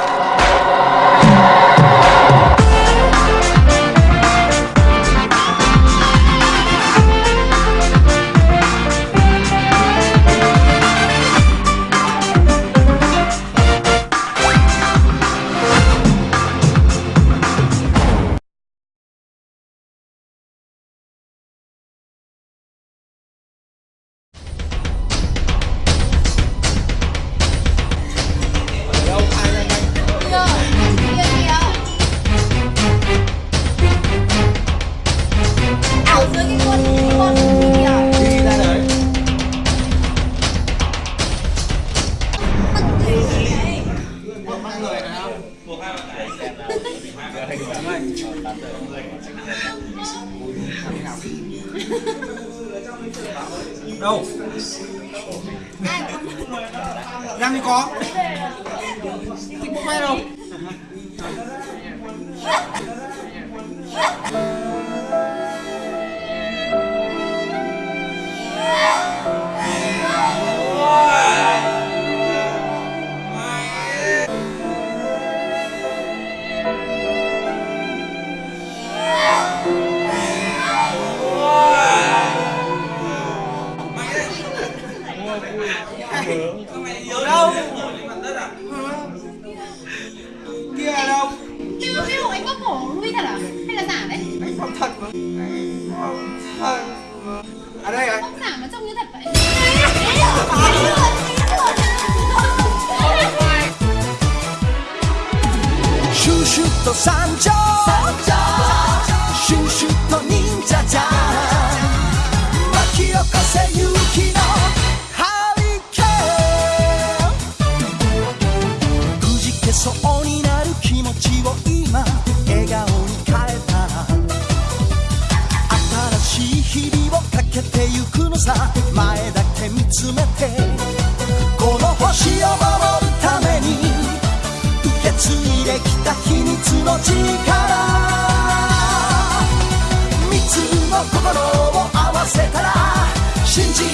감사합니다. Đâu? Đang đi có. Thích bố mẹ đâu? Ở đâu? Kia ở đâu? kia mà cái hộ anh có cổ nuôi thật à? Hay là giả đấy? Anh không thật mà Anh không thật mà À đây rồi Không giả mà trông như thật vậy Shoo shoo to Sancho, Sancho. Shoo shoo. さ前だけ見つめてこの星を守るために受け継いできた秘密の力。三つの心を合わせたら信じ